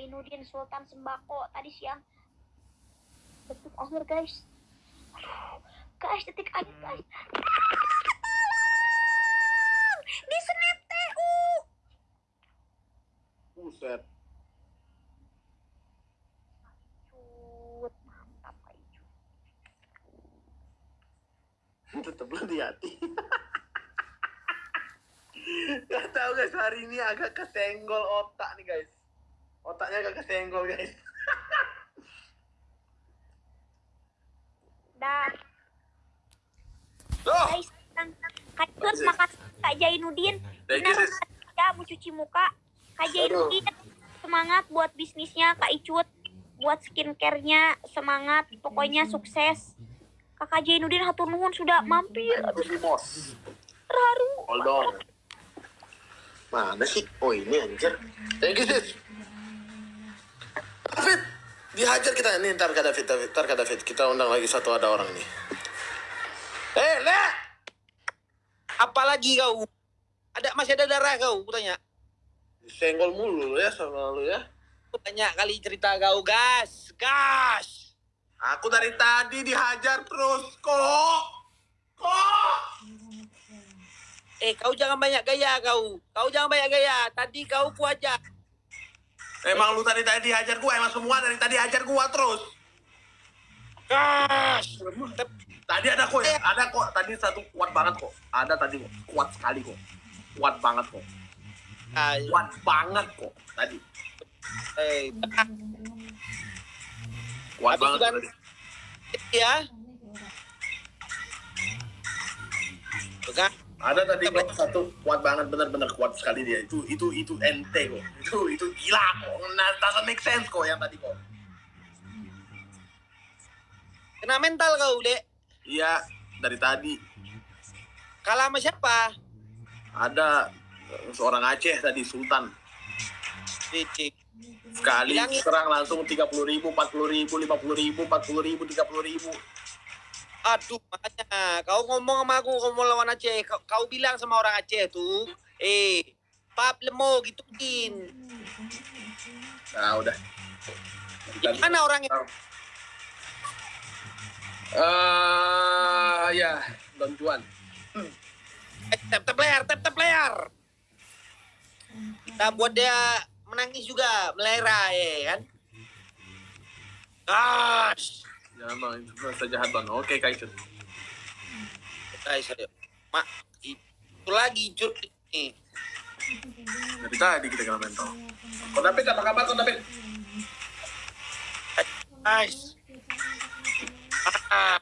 Jainuddin Sultan Sembako tadi siang detik akhir guys aduh guys detik akhir guys Tolong! di snap TU Buset. mantap lu di hati. Gak tau guys, hari ini agak kesenggol otak nih guys. Otaknya agak kesenggol guys. dan Tuh! guys Kak makasih Kak you, Benar ya mau cuci muka Kak Jainuddin semangat buat bisnisnya Kak Icut buat skincare-nya semangat pokoknya sukses Kakak Jainuddin hatur nuhun sudah mampir Bos. terharu Hold on. Mana sih? Oh ini anjir. Thank you sis. Dihajar kita nih ntar David, David, ntar ke David. Kita undang lagi satu ada orang nih. Eh, Le! Apalagi kau? Ada masih ada darah kau? Ku tanya. Senggol mulu lu ya sama lu ya. Tanya kali cerita kau, gas, gas. Aku dari tadi dihajar terus kok. Kok? Eh, kau jangan banyak gaya kau. Kau jangan banyak gaya. Tadi kau ku ajak. Emang lu tadi tadi dihajar gua, emang semua dari tadi hajar gua terus. Gas. Tadi ada kok ya, ada kok. Tadi satu kuat banget kok. Ada tadi kok, kuat sekali kok. Kuat banget kok. Kuat banget kok tadi. Eh, Kuat Habis banget tadi. ya. Kan? Ada tadi kok satu kuat banget bener-bener kuat sekali dia. Itu itu itu ente kok. Itu itu gila kok. Nah, doesn't make sense kok yang tadi kok. Kena mental kau, Dek. Iya, dari tadi Kalah sama siapa? ada seorang Aceh tadi Sultan Cicik. sekali Bilangin. serang langsung 30 ribu, 40 ribu, 50 ribu, 40 ribu, 30 ribu. Aduh, makanya kau ngomong sama aku, kau mau lawan Aceh. Kau, kau bilang sama orang Aceh tuh, eh, pap lemo gituin. Nah udah. Gimana orangnya? Eh ya, Don Juan. Eh, tap tap layar, tap tap layar. Kita buat dia menangis juga, melera ya kan. Gosh. Bang, itu rasa jahat bang. Oke. Guys, ayo. Mak, itu lagi cut nih. Dari tadi kita kena mental. Kau David, apa kabar kau David? Guys. Ah.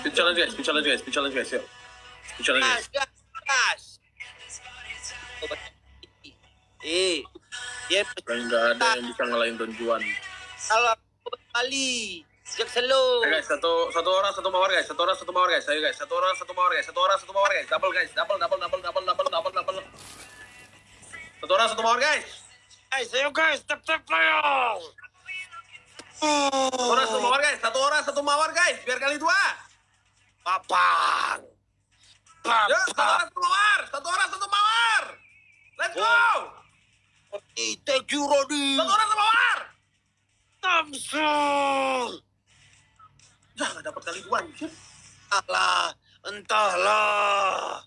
Speed challenge guys, speed challenge guys, speed challenge guys, yuk. Speed challenge guys. Eh, dia Dan nggak ada yang bisa ngalahin Don Juan. kalau kali sejak selo. Eh guys, satu satu orang satu mawar guys, satu orang satu mawar guys, ayo guys, satu orang satu mawar guys, satu orang satu mawar guys, double guys, double double double double double double double. Satu orang satu mawar guys, Guys, ayo guys, tap tap player. satu orang satu mawar guys, satu orang satu mawar guys, biar kali dua. Papang. Ya, satu Papang. orang satu mawar, satu orang satu mawar. Let's go. Ite Rodi. Satu orang satu mawar. Tamsul. Ya, nggak dapat kali dua. anjir. Entahlah, entahlah.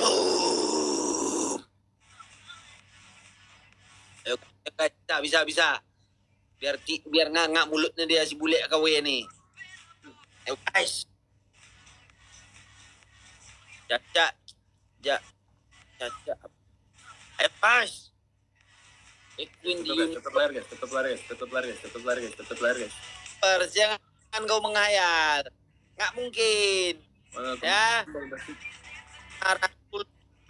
Boom. Ayo, bisa, bisa, bisa. Biar ti, biar ngangak mulutnya dia si bule KW nih. Ayo guys. Caca, ja, caca. Ayo guys. Ikuin di Tetap layar guys, tetap layar guys, tetap layar guys, tetap layar guys, tetap layar guys. jangan kau menghayal. Nggak mungkin. Mana? Ya. Nara,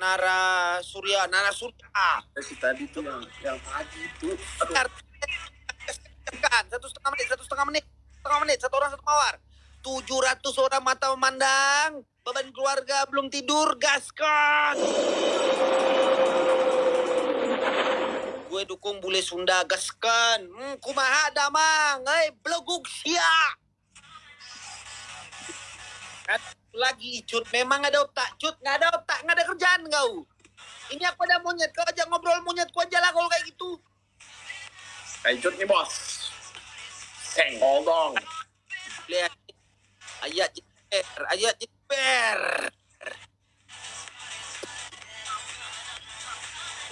Nara Surya, Nara Surya. Eh, si tadi tuh yang yang. Aduh. Bentar. Kan, satu setengah menit, satu setengah menit, setengah menit, satu orang satu mawar. 700 orang mata memandang, beban keluarga belum tidur, gaskan. Gue dukung bule Sunda, gaskan. Hmm, kumaha damang, eh, beleguk sia. Kan? lagi Icut. Memang ada otak, Cut. Nggak ada otak, nggak ada kerjaan kau. Ini aku ada monyet, kau ajak ngobrol monyet, kau aja lah kalau kayak gitu. Kaicut nih bos. Senggol dong. Lihat. Ayat jeper, ayat jeper.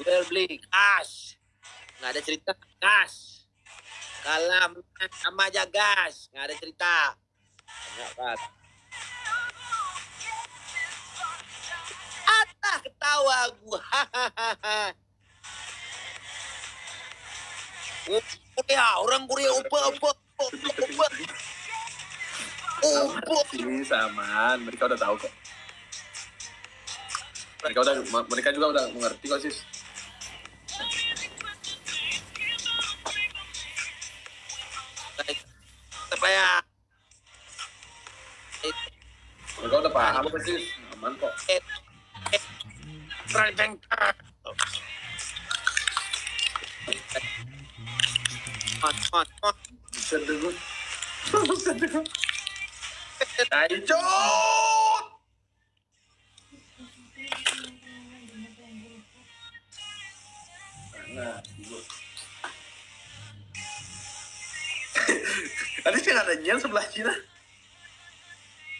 Jual beli gas. Nggak ada cerita gas. Kalam sama aja gas. Nggak ada cerita. Banyak kan. Atah ketawa gua. Hahaha. Korea, orang Korea upa upa upa upa. Ini samaan, mereka udah tahu kok. Mereka udah, mereka juga udah mengerti kok sis. Mereka udah paham sis. Aman kok. Rajang. Mat, mat, gue. Buset deh gue. Kaicut! Nah. Tadi sih ada Nyan sebelah Cina.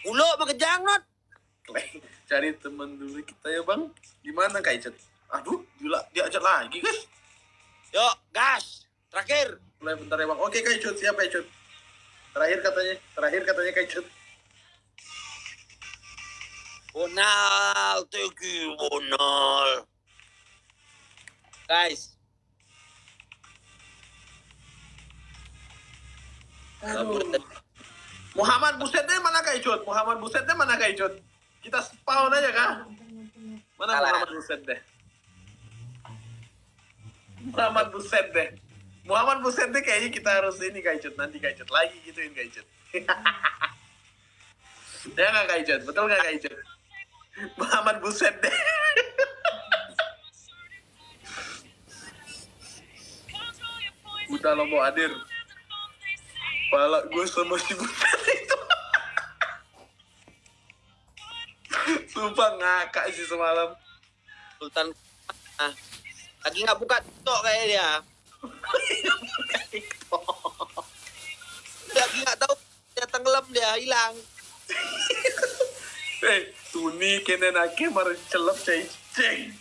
Ulo not. Kleng, cari teman dulu kita ya bang. Gimana Kaicut? Aduh, gila, diajak lagi guys. Yuk, gas. Terakhir. Mulai bentar ya bang. Oke Kaicut, siap Kaicut. Terakhir katanya, terakhir katanya Kaicut. Bonal, thank you, Bonal. Guys, Aduh. Muhammad Busetnya mana Kaicut? Muhammad Busetnya mana Kaicut? Kita spawn aja kah? Mana Salah. Muhammad Buset deh? Muhammad Buset deh. Muhammad Buset deh kayaknya kita harus ini Kaicut nanti Kaicut lagi gituin Kaicut. ya nggak Kaicut? Betul nggak Kaicut? Muhammad Buset deh. Udah lo mau hadir. Pala gue sama si Buset Sumpah ngakak sih semalam. Sultan ah, lagi nggak buka TikTok kayak dia. Lagi nggak tahu dia tenggelam dia hilang. Eh, Tuni kena nake mar celap cai ceng.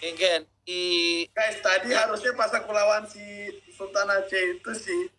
Mungkin di Guys, tadi harusnya pas aku lawan si Sultan Aceh itu sih